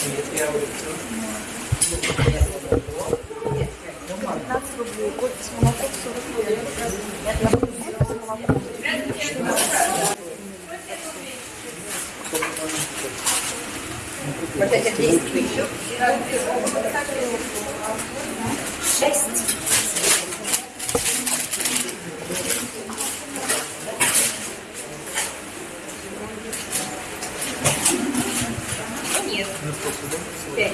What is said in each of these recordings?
15 рублей. Кофе с молоком 40 рублей. Вот это 10 тысяч. Нет. Пять.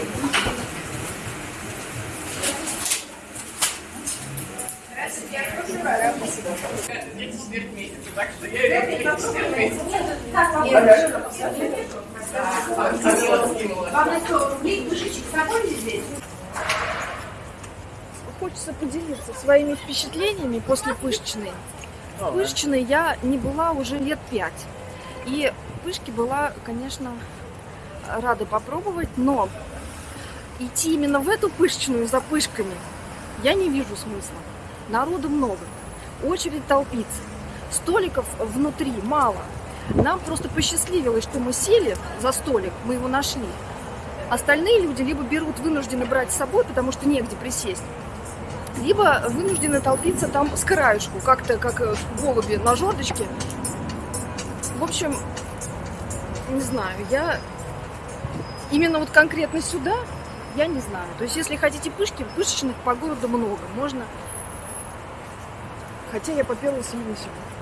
Вам на 100 рублей душечек с собой здесь? Хочется поделиться своими впечатлениями после Пышечной. В Пышечной я не была уже лет пять. И Пышки была, конечно, рада попробовать, но идти именно в эту Пышечную за Пышками я не вижу смысла. Народу много, очередь толпится, столиков внутри мало. Нам просто посчастливилось, что мы сели за столик, мы его нашли. Остальные люди либо берут вынуждены брать с собой, потому что негде присесть, либо вынуждены толпиться там с краешку, как-то как э, голуби на жердочке. В общем, не знаю, я именно вот конкретно сюда, я не знаю. То есть, если хотите пышки, пышечных по городу много, можно. Хотя я поперлась именно сюда.